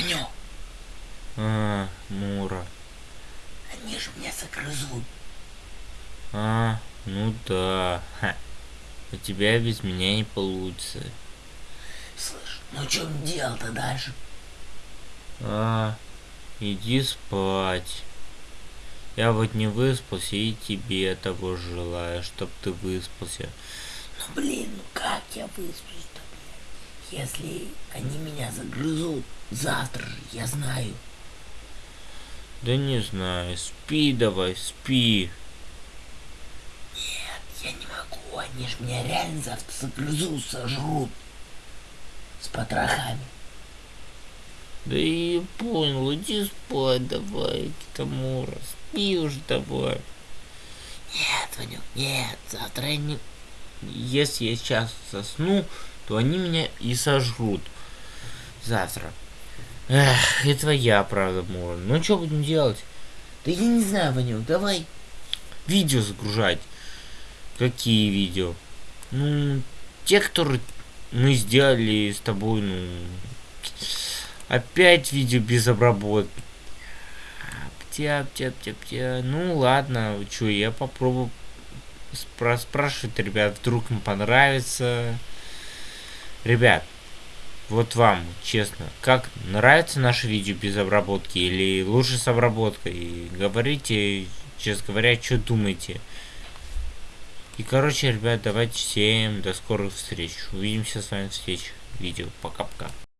Ванек, А, Мура. они же меня загрызут. А, ну да. Ха. У тебя без меня не получится. Слышь, ну что делать-то дальше? А, иди спать. Я вот не выспался и тебе того желаю, чтоб ты выспался. Ну блин, ну как я блядь? Если они меня загрызут завтра же, я знаю. Да не знаю, спи давай, спи. Нет, я не могу, они же меня реально завтра загрызут, сожрут. С потрохами. Да и понял, иди спать давай, Китамура, спи уж давай. Нет, Ванек, нет, завтра я не... Если я сейчас засну, то они меня и сожрут. Завтра. Эх, и твоя правда, Мура. Ну что будем делать? Да я не знаю, Ванек, давай. Видео загружать. Какие видео? Ну, те, которые мы сделали с тобой, ну... Опять видео без обработки. Птя, птя, птя, птя. Ну ладно, что, я попробую спра спрашивать, ребят, вдруг им понравится. Ребят, вот вам, честно, как нравится наше видео без обработки или лучше с обработкой? Говорите, честно говоря, что думаете. И, короче, ребят, давайте всем до скорых встреч. Увидимся с вами в следующих видео. Пока-пока.